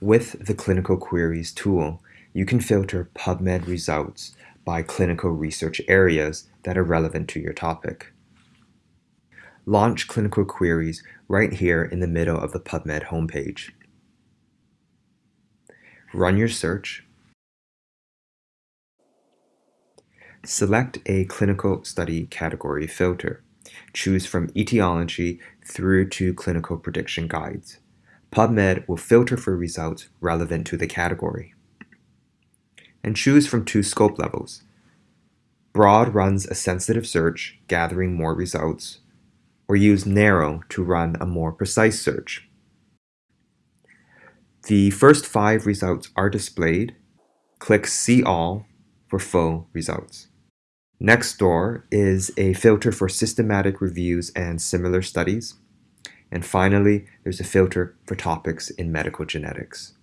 With the Clinical Queries tool, you can filter PubMed results by clinical research areas that are relevant to your topic. Launch Clinical Queries right here in the middle of the PubMed homepage. Run your search. Select a clinical study category filter. Choose from etiology through to clinical prediction guides. PubMed will filter for results relevant to the category. And choose from two scope levels. Broad runs a sensitive search, gathering more results, or use narrow to run a more precise search. The first five results are displayed. Click See All for full results. Next door is a filter for systematic reviews and similar studies. And finally, there's a filter for topics in medical genetics.